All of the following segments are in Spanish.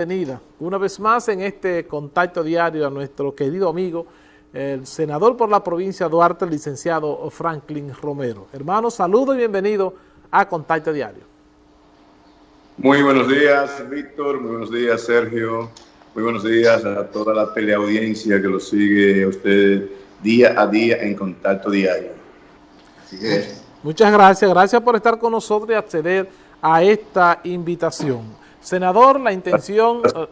bienvenida una vez más en este contacto diario a nuestro querido amigo, el senador por la provincia de Duarte, el licenciado Franklin Romero. Hermano, saludo y bienvenido a Contacto Diario. Muy buenos días, Víctor. Muy buenos días, Sergio. Muy buenos días a toda la teleaudiencia que lo sigue a usted día a día en Contacto Diario. Así es. Muchas gracias. Gracias por estar con nosotros y acceder a esta invitación. Senador, la intención eh,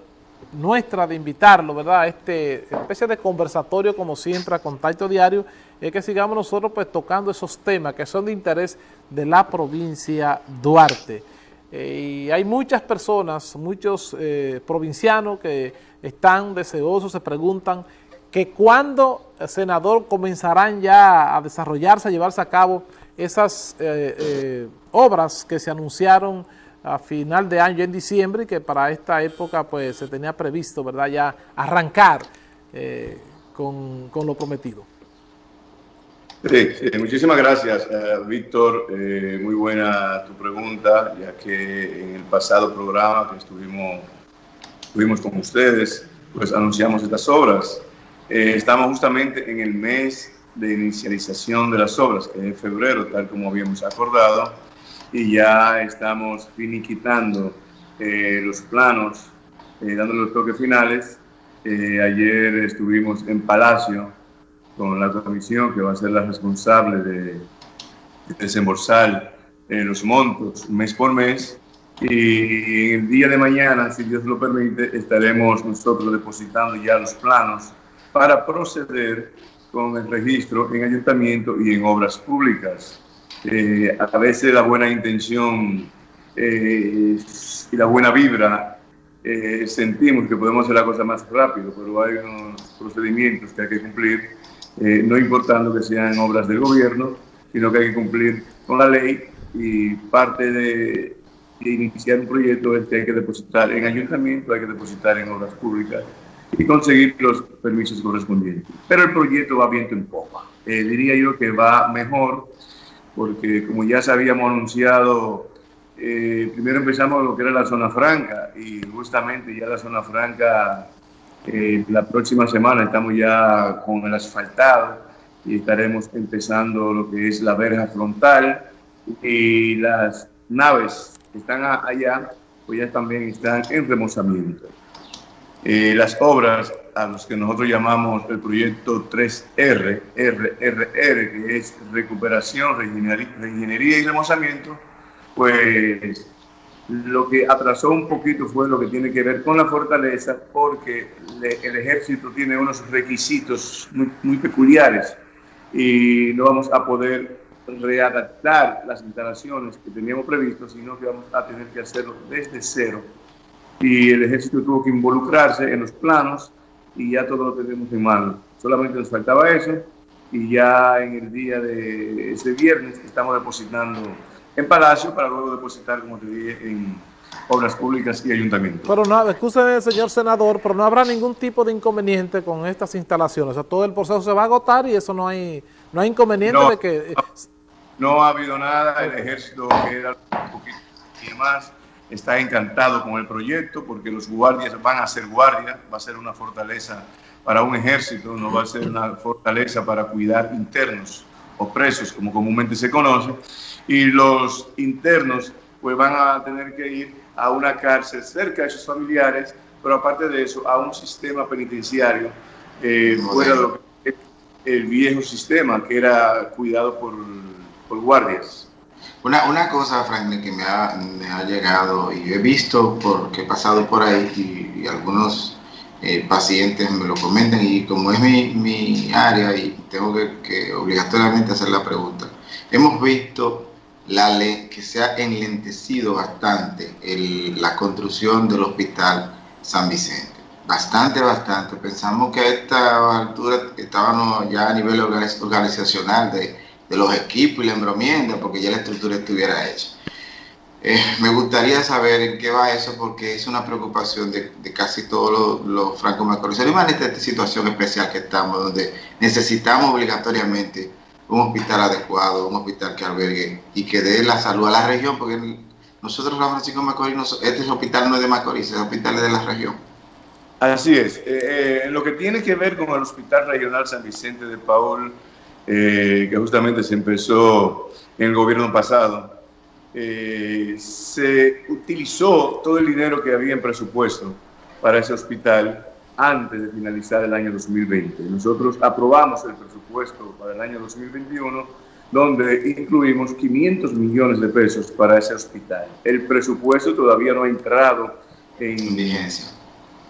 nuestra de invitarlo, ¿verdad? A este especie de conversatorio, como siempre, a contacto diario, es que sigamos nosotros pues tocando esos temas que son de interés de la provincia Duarte. Eh, y hay muchas personas, muchos eh, provincianos que están deseosos, se preguntan que cuándo, senador, comenzarán ya a desarrollarse, a llevarse a cabo esas obras que se anunciaron a final de año, en diciembre, que para esta época pues se tenía previsto, ¿verdad?, ya arrancar eh, con, lo prometido. Muchísimas gracias, eh, Víctor. Eh, muy buena tu pregunta, ya que en el pasado programa que estuvimos, estuvimos con ustedes, pues anunciamos estas obras. estamos justamente en el mes de inicialización de las obras, que es en febrero, tal como habíamos acordado, y ya estamos finiquitando eh, los planos, eh, dando los toques finales. Eh, ayer estuvimos en Palacio con la comisión que va a ser la responsable de, desembolsar los montos mes por mes y el día de mañana, si Dios lo permite, estaremos nosotros depositando ya los planos para proceder con el registro en ayuntamiento y en obras públicas. Eh, a veces la buena intención eh, y la buena vibra eh, sentimos que podemos hacer la cosa más rápido, pero hay unos procedimientos que hay que cumplir, no importando que sean obras del gobierno, sino que hay que cumplir con la ley y parte de, de iniciar un proyecto es que hay que depositar en ayuntamiento, hay que depositar en obras públicas y conseguir los permisos correspondientes. Pero el proyecto va viento en popa. diría yo que va mejor porque como ya habíamos anunciado, eh, primero empezamos lo que era la zona franca y justamente ya la zona franca, eh, la próxima semana estamos ya con el asfaltado y estaremos empezando lo que es la verja frontal y las naves que están allá, pues ya también están en remozamiento. Eh, las obras a los que nosotros llamamos el proyecto 3R, RRR, que es recuperación, reingeniería y remozamiento, pues lo que atrasó un poquito fue lo que tiene que ver con la fortaleza, porque el ejército tiene unos requisitos muy, muy peculiares y no vamos a poder readaptar las instalaciones que teníamos previsto, sino que vamos a tener que hacerlo desde cero. Y el ejército tuvo que involucrarse en los planos y ya todo lo tenemos en mano. Solamente nos faltaba eso y ya en el día de ese viernes estamos depositando en Palacio para luego depositar, como te dije, en obras públicas y ayuntamientos. Pero no, escúcheme, señor senador, pero no habrá ningún tipo de inconveniente con estas instalaciones. O sea, todo el proceso se va a agotar y eso no hay, no hay inconveniente de que... No, ha habido nada, el ejército que era un poquito y está encantado con el proyecto porque los guardias van a ser guardias, va a ser una fortaleza para un ejército, no va a ser una fortaleza para cuidar internos o presos, como comúnmente se conoce, y los internos pues van a tener que ir a una cárcel cerca de sus familiares, pero aparte de eso, a un sistema penitenciario eh, fuera de lo que el viejo sistema que era cuidado por, por guardias. Una, una cosa, Franklin, que me ha, llegado y he visto porque he pasado por ahí y, algunos eh, pacientes me lo comentan y como es mi, mi área y tengo que, obligatoriamente hacer la pregunta, hemos visto la ley que se ha enlentecido bastante la construcción del hospital San Vicente. Bastante, bastante. Pensamos que a esta altura estábamos ya a nivel organizacional de de los equipos y la encomienda, porque ya la estructura estuviera hecha. Eh, me gustaría saber en qué va eso, porque es una preocupación de, casi todos los, los franco y más en esta situación especial que estamos, donde necesitamos obligatoriamente un hospital adecuado, un hospital que albergue y que dé la salud a la región, porque nosotros San Francisco de Macorís, este hospital no es de Macorís, es hospital de la región. Así es. Eh, eh, lo que tiene que ver con el Hospital Regional San Vicente de Paul, eh, que justamente se empezó en el gobierno pasado, se utilizó todo el dinero que había en presupuesto para ese hospital antes de finalizar el año 2020. Nosotros aprobamos el presupuesto para el año 2021, donde incluimos 500 millones de pesos para ese hospital. El presupuesto todavía no ha entrado en vigencia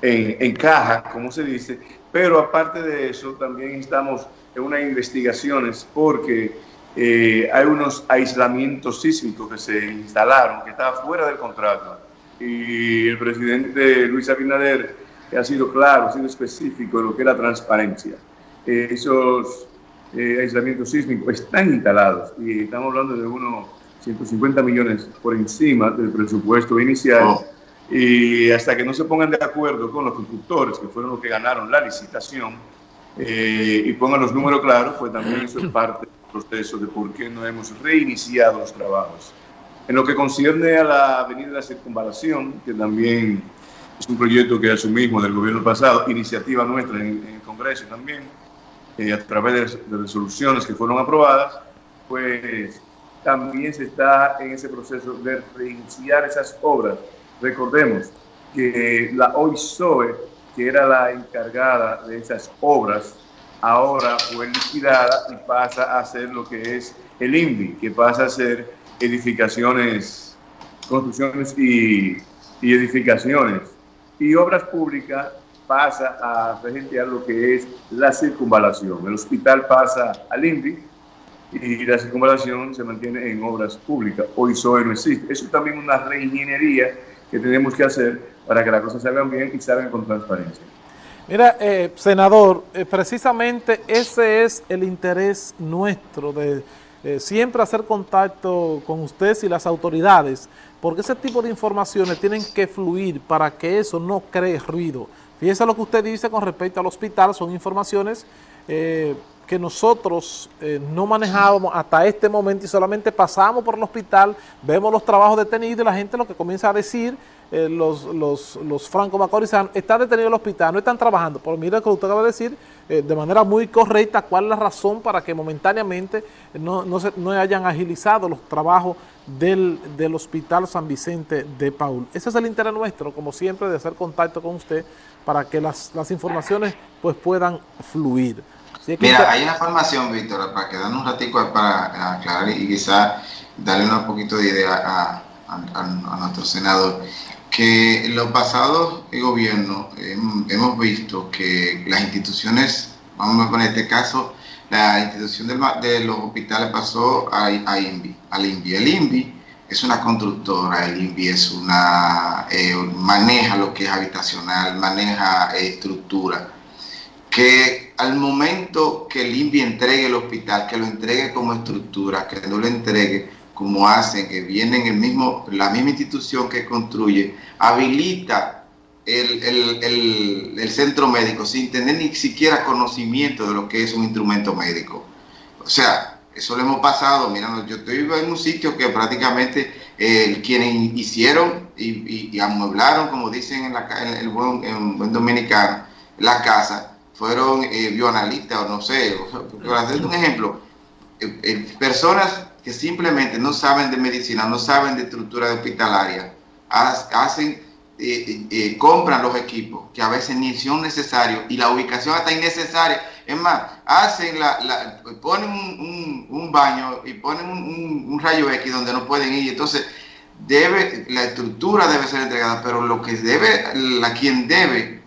en, caja, como se dice, pero aparte de eso también estamos en unas investigaciones porque eh, hay unos aislamientos sísmicos que se instalaron, que estaban fuera del contrato. Y el presidente Luis Abinader ha sido claro, ha sido específico en lo que es la transparencia. Eh, esos eh, aislamientos sísmicos están instalados y estamos hablando de unos 150 millones por encima del presupuesto inicial. Oh y hasta que no se pongan de acuerdo con los constructores, que fueron los que ganaron la licitación, eh, y pongan los números claros, pues también eso es parte del proceso de por qué no hemos reiniciado los trabajos. En lo que concierne a la Avenida de la Circunvalación, que también es un proyecto que asumimos del gobierno pasado, iniciativa nuestra en, el Congreso también, eh, a través de, de resoluciones que fueron aprobadas, pues también se está en ese proceso de reiniciar esas obras Recordemos que la OISOE, que era la encargada de esas obras, ahora fue liquidada y pasa a ser lo que es el INVI, que pasa a ser edificaciones, construcciones y, edificaciones. Y obras públicas pasa a regentear lo que es la circunvalación. El hospital pasa al INVI y la circunvalación se mantiene en obras públicas. Hoy SOE no existe. Eso es también una reingeniería que tenemos que hacer para que las cosas salgan bien y salgan con transparencia. Mira, eh, senador, eh, precisamente ese es el interés nuestro de eh, siempre hacer contacto con ustedes y las autoridades, porque ese tipo de informaciones tienen que fluir para que eso no cree ruido. Fíjese lo que usted dice con respecto al hospital, son informaciones que nosotros no manejábamos hasta este momento y solamente pasamos por el hospital, vemos los trabajos detenidos y la gente lo que comienza a decir eh, los, los, los franco-macorizanos, están detenidos en el hospital, no están trabajando. Por mira lo que usted acaba de decir eh, de manera muy correcta cuál es la razón para que momentáneamente no, no, se, no hayan agilizado los trabajos del, del, Hospital San Vicente de Paul. Ese es el interés nuestro, como siempre, de hacer contacto con usted para que las, las informaciones pues puedan fluir. Mira, hay una formación, Víctor, para quedarnos un ratico para aclarar y quizá darle un poquito de idea a, a, a nuestro senador que en los pasados gobiernos hemos visto que las instituciones, vamos a poner este caso, la institución de los hospitales pasó a, a INVI, al INVI. El INVI es una constructora, el INVI es una, eh, maneja lo que es habitacional, maneja eh, estructura, que al momento que el INVI entregue el hospital, que lo entregue como estructura, que no lo entregue como hacen, que vienen el mismo, la misma institución que construye, habilita el, el, el, centro médico sin tener ni siquiera conocimiento de lo que es un instrumento médico. O sea, eso lo hemos pasado, mira, yo estoy en un sitio que prácticamente eh, quienes hicieron y, y, amueblaron, como dicen en, la, el buen, en buen dominicano, la casa, fueron eh, bioanalistas o no sé, para hacer un ejemplo, eh, eh, personas que simplemente no saben de medicina, no saben de estructura hospitalaria, hacen, eh, compran los equipos que a veces ni son necesarios y la ubicación hasta innecesaria. Es más, hacen la, ponen un, baño y ponen un, rayo X donde no pueden ir. Entonces, debe, la estructura debe ser entregada, pero lo que debe, la quien debe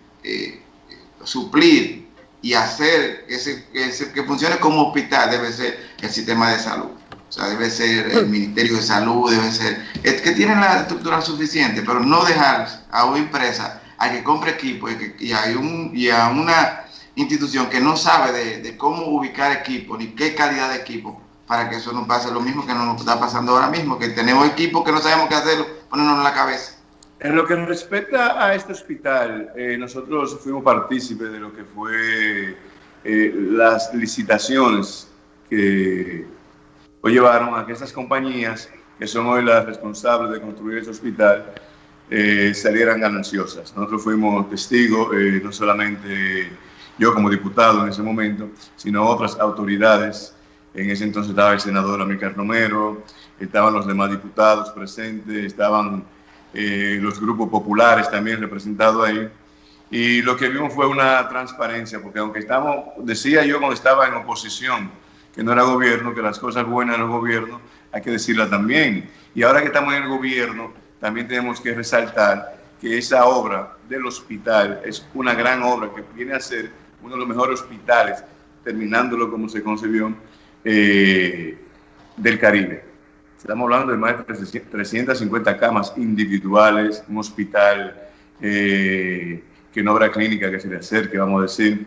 suplir y hacer ese, que funcione como hospital debe ser el sistema de salud. O sea, debe ser el Ministerio de Salud, debe ser... Es que tienen la estructura suficiente, pero no dejar a una empresa a que compre equipo y, que, y, un, y a una institución que no sabe de, cómo ubicar equipo ni qué calidad de equipo para que eso no pase lo mismo que nos está pasando ahora mismo, que tenemos equipos que no sabemos qué hacerlo, ponernos en la cabeza. En lo que respecta a este hospital, eh, nosotros fuimos partícipes de lo que fue eh, las licitaciones que o llevaron a que estas compañías que son hoy las responsables de construir ese hospital, eh, salieran gananciosas. Nosotros fuimos testigos, no solamente yo como diputado en ese momento, sino otras autoridades. En ese entonces estaba el senador Amílcar Romero, estaban los demás diputados presentes, estaban eh, los grupos populares también representados ahí. Y lo que vimos fue una transparencia, porque aunque estamos, decía yo cuando estaba en oposición, que no era gobierno, que las cosas buenas del gobierno hay que decirlas también. Y ahora que estamos en el gobierno, también tenemos que resaltar que esa obra del hospital es una gran obra que viene a ser uno de los mejores hospitales, terminándolo como se concibió, eh, del Caribe. Estamos hablando de más de 350 camas individuales, un hospital eh, que no habrá clínica que se le acerque, vamos a decir.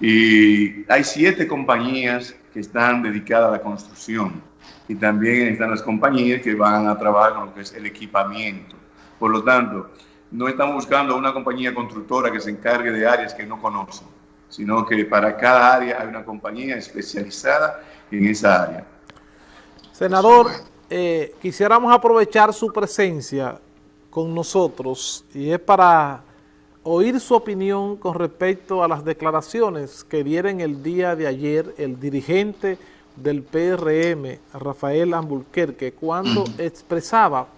Y hay siete compañías que están dedicadas a la construcción y también están las compañías que van a trabajar con lo que es el equipamiento. Por lo tanto, no estamos buscando una compañía constructora que se encargue de áreas que no conocen, sino que para cada área hay una compañía especializada en esa área. Senador, eh, quisiéramos aprovechar su presencia con nosotros y es para oír su opinión con respecto a las declaraciones que dieron el día de ayer el dirigente del PRM, Rafael Ambulquerque, cuando expresaba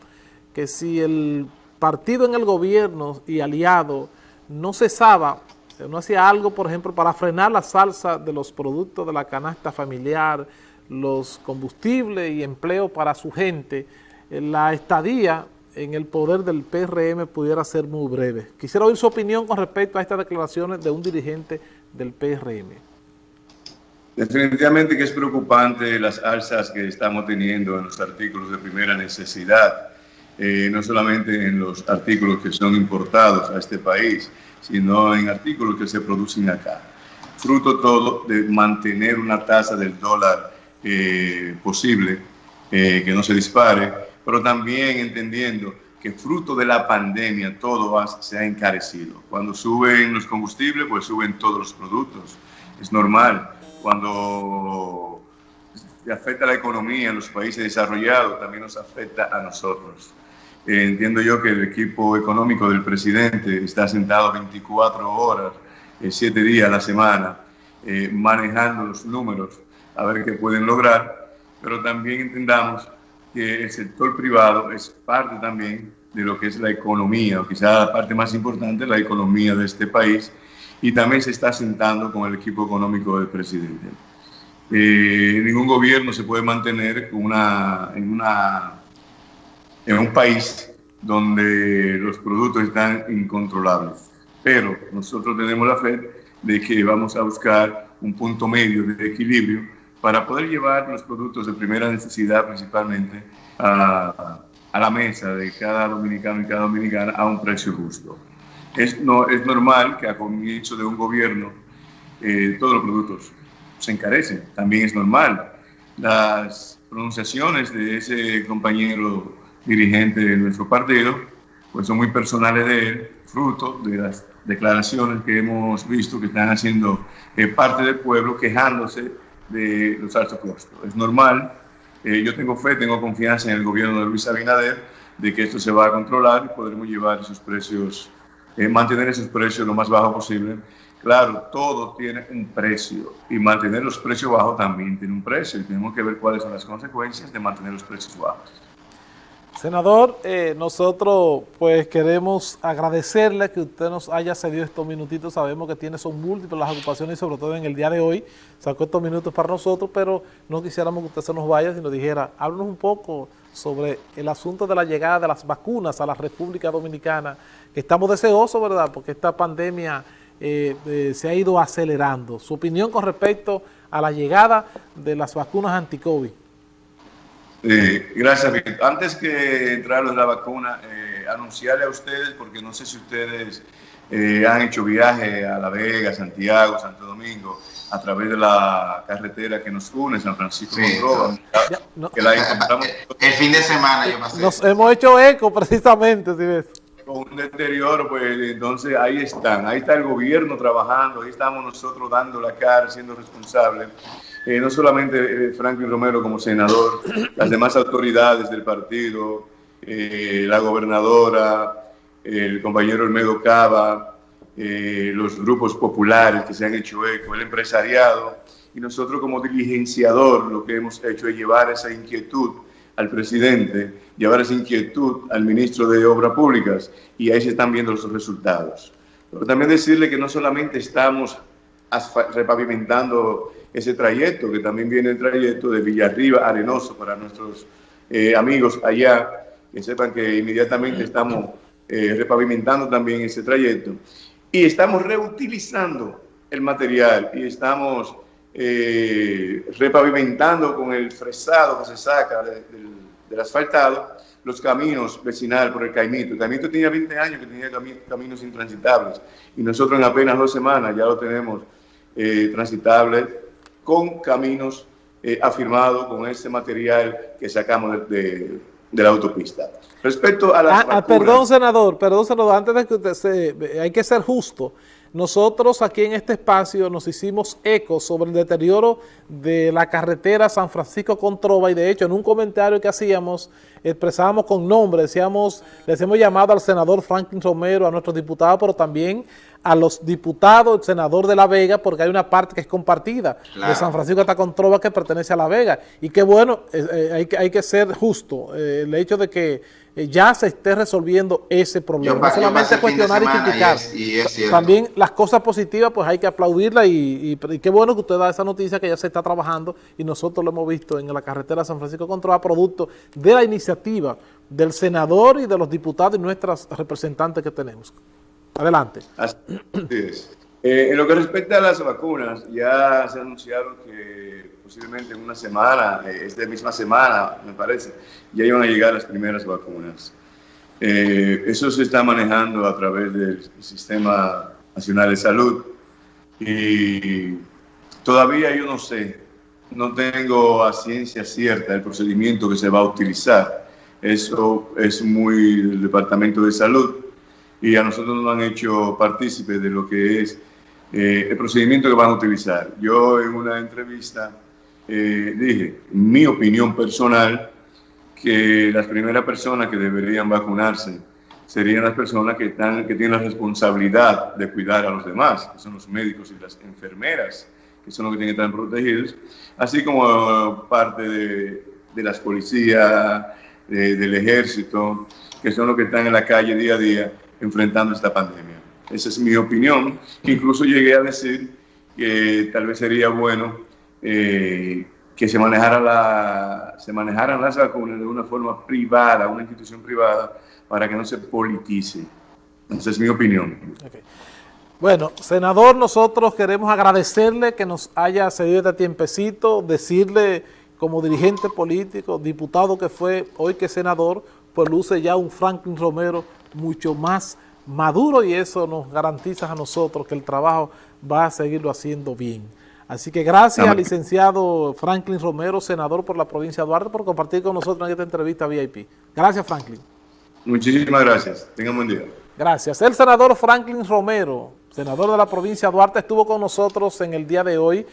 que si el partido en el gobierno y aliado no cesaba, no hacía algo, por ejemplo, para frenar la salsa de los productos de la canasta familiar, los combustibles y empleo para su gente, la estadía en el poder del PRM pudiera ser muy breve. Quisiera oír su opinión con respecto a estas declaraciones de un dirigente del PRM. Definitivamente que es preocupante las alzas que estamos teniendo en los artículos de primera necesidad, eh, no solamente en los artículos que son importados a este país, sino en artículos que se producen acá. Fruto todo de mantener una tasa del dólar eh, posible, eh, que no se dispare, pero también entendiendo que fruto de la pandemia todo se ha encarecido. Cuando suben los combustibles, pues suben todos los productos. Es normal. Cuando afecta la economía en los países desarrollados, también nos afecta a nosotros. Eh, entiendo yo que el equipo económico del presidente está sentado 24 horas, 7 días a la semana, manejando los números a ver qué pueden lograr, pero también entendamos que el sector privado es parte también de lo que es la economía, o quizá la parte más importante, la economía de este país, y también se está sentando con el equipo económico del presidente. Eh, ningún gobierno se puede mantener una, en, una, en un país donde los productos están incontrolables, pero nosotros tenemos la fe de que vamos a buscar un punto medio de equilibrio para poder llevar los productos de primera necesidad principalmente a, a la mesa de cada dominicano y cada dominicana a un precio justo. Es, no, es normal que a comienzo de un gobierno eh, todos los productos se encarecen, también es normal. Las pronunciaciones de ese compañero dirigente de nuestro partido pues son muy personales de él, fruto de las declaraciones que hemos visto que están haciendo eh, parte del pueblo quejándose de los altos costos. Es normal, eh, yo tengo fe, tengo confianza en el gobierno de Luis Abinader de que esto se va a controlar y podremos llevar esos precios, eh, mantener esos precios lo más bajo posible. Claro, todo tiene un precio y mantener los precios bajos también tiene un precio y tenemos que ver cuáles son las consecuencias de mantener los precios bajos. Senador, eh, nosotros pues queremos agradecerle que usted nos haya cedido estos minutitos, sabemos que tiene son múltiples las ocupaciones y sobre todo en el día de hoy sacó estos minutos para nosotros, pero no quisiéramos que usted se nos vaya, sino dijera, háblanos un poco sobre el asunto de la llegada de las vacunas a la República Dominicana, que estamos deseosos, ¿verdad?, porque esta pandemia eh, eh, se ha ido acelerando. Su opinión con respecto a la llegada de las vacunas anti-COVID. Eh, gracias, Víctor. Antes que entrar en la vacuna, eh, anunciarle a ustedes, porque no sé si ustedes eh, han hecho viaje a La Vega, Santiago, Santo Domingo, a través de la carretera que nos une, San Francisco sí, que la encontramos. El fin de semana yo pasé. Nos hemos hecho eco precisamente, si ves. Con un deterioro, pues entonces ahí están, ahí está el gobierno trabajando, ahí estamos nosotros dando la cara, siendo responsables eh, no solamente Franklin Romero como senador, las demás autoridades del partido, la gobernadora, el compañero Olmedo Cava, los grupos populares que se han hecho eco, el empresariado, y nosotros como diligenciador lo que hemos hecho es llevar esa inquietud al presidente, llevar esa inquietud al ministro de Obras Públicas y ahí se están viendo los resultados. Pero también decirle que no solamente estamos repavimentando ese trayecto, que también viene el trayecto de Villarriba Arenoso para nuestros eh, amigos allá, que sepan que inmediatamente estamos eh, repavimentando también ese trayecto. Y estamos reutilizando el material y estamos eh, repavimentando con el fresado que se saca del asfaltado los caminos vecinales por el Caimito. El Caimito tenía 20 años que tenía caminos intransitables y nosotros en apenas dos semanas ya lo tenemos eh, transitable con caminos eh, afirmados con ese material que sacamos de, la autopista. Respecto a las ah, ah, Perdón, senador, perdón, senador, antes de que usted se... Hay que ser justo. Nosotros aquí en este espacio nos hicimos eco sobre el deterioro de la carretera San Francisco con Trova y de hecho en un comentario que hacíamos expresábamos con nombre, decíamos, les hemos llamado al senador Franklin Romero, a nuestros diputados, pero también a los diputados, el senador de La Vega, porque hay una parte que es compartida de San Francisco hasta Controva que pertenece a La Vega. Y qué bueno, eh, eh, hay, que, hay que ser justo, eh, el hecho de que ya se esté resolviendo ese problema. no solamente cuestionar y criticar. también las cosas positivas, pues hay que aplaudirla y, qué bueno que usted da esa noticia que ya se está trabajando y nosotros lo hemos visto en la carretera San Francisco Controva, producto de la iniciativa del senador y de los diputados y nuestras representantes que tenemos. Adelante. Así es. Eh, en lo que respecta a las vacunas, ya se ha anunciado que posiblemente en una semana, eh, esta misma semana, me parece, ya iban a llegar las primeras vacunas. Eh, eso se está manejando a través del Sistema Nacional de Salud y todavía yo no sé, no tengo a ciencia cierta el procedimiento que se va a utilizar. Eso es muy del Departamento de Salud y a nosotros nos han hecho partícipes de lo que es eh, el procedimiento que van a utilizar. Yo en una entrevista eh, dije, mi opinión personal, que las primeras personas que deberían vacunarse serían las personas que, están, que tienen la responsabilidad de cuidar a los demás, que son los médicos y las enfermeras, que son los que tienen que estar protegidos, así como parte de, de las policías, del ejército, que son los que están en la calle día a día enfrentando esta pandemia. Esa es mi opinión. Incluso llegué a decir que tal vez sería bueno eh, que se, manejara la, se manejaran las vacunas de una forma privada, una institución privada, para que no se politice. Esa es mi opinión. Bueno, senador, nosotros queremos agradecerle que nos haya cedido este tiempecito, decirle como dirigente político, diputado que fue, hoy que senador, pues luce ya un Franklin Romero mucho más maduro y eso nos garantiza a nosotros que el trabajo va a seguirlo haciendo bien. Así que gracias al licenciado Franklin Romero, senador por la provincia de Duarte, por compartir con nosotros en esta entrevista VIP. Gracias, Franklin. Muchísimas gracias. Tengan buen día. Gracias. El senador Franklin Romero, senador de la provincia de Duarte, estuvo con nosotros en el día de hoy